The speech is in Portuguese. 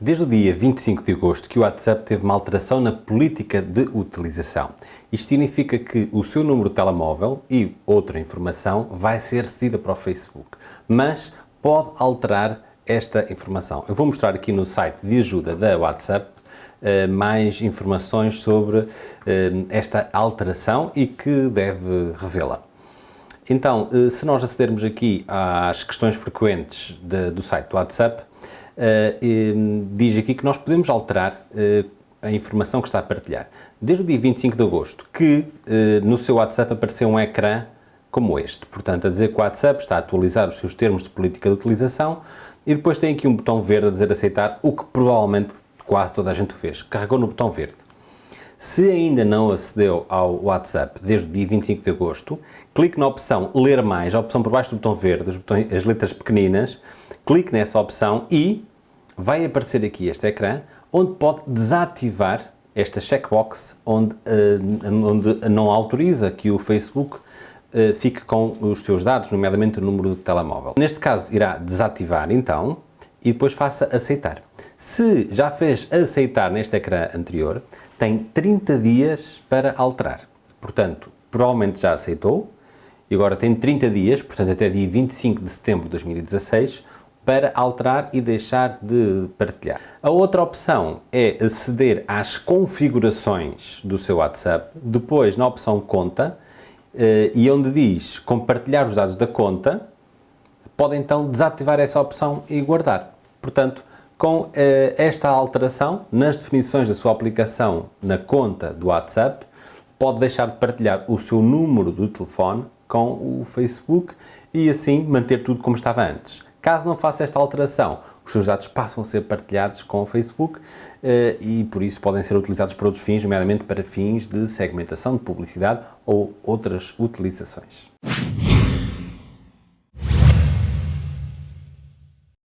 Desde o dia 25 de agosto que o WhatsApp teve uma alteração na política de utilização. Isto significa que o seu número de telemóvel e outra informação vai ser cedida para o Facebook, mas pode alterar esta informação. Eu vou mostrar aqui no site de ajuda da WhatsApp eh, mais informações sobre eh, esta alteração e que deve revê-la. Então, eh, se nós acedermos aqui às questões frequentes de, do site do WhatsApp, uh, diz aqui que nós podemos alterar uh, a informação que está a partilhar. Desde o dia 25 de agosto, que uh, no seu WhatsApp apareceu um ecrã como este. Portanto, a dizer que o WhatsApp está a atualizar os seus termos de política de utilização e depois tem aqui um botão verde a dizer aceitar, o que provavelmente quase toda a gente fez. Carregou no botão verde. Se ainda não acedeu ao WhatsApp desde o dia 25 de agosto, clique na opção Ler Mais, a opção por baixo do botão verde, botões, as letras pequeninas, clique nessa opção e vai aparecer aqui este ecrã, onde pode desativar esta checkbox onde, uh, onde não autoriza que o Facebook uh, fique com os seus dados, nomeadamente o número do telemóvel. Neste caso irá desativar então e depois faça aceitar. Se já fez aceitar neste ecrã anterior, tem 30 dias para alterar. Portanto, provavelmente já aceitou e agora tem 30 dias, portanto até dia 25 de setembro de 2016, para alterar e deixar de partilhar. A outra opção é aceder às configurações do seu WhatsApp, depois na opção conta, eh, e onde diz compartilhar os dados da conta, pode então desativar essa opção e guardar. Portanto, com eh, esta alteração nas definições da sua aplicação na conta do WhatsApp, pode deixar de partilhar o seu número do telefone com o Facebook e assim manter tudo como estava antes. Caso não faça esta alteração, os seus dados passam a ser partilhados com o Facebook eh, e por isso podem ser utilizados para outros fins, nomeadamente para fins de segmentação de publicidade ou outras utilizações.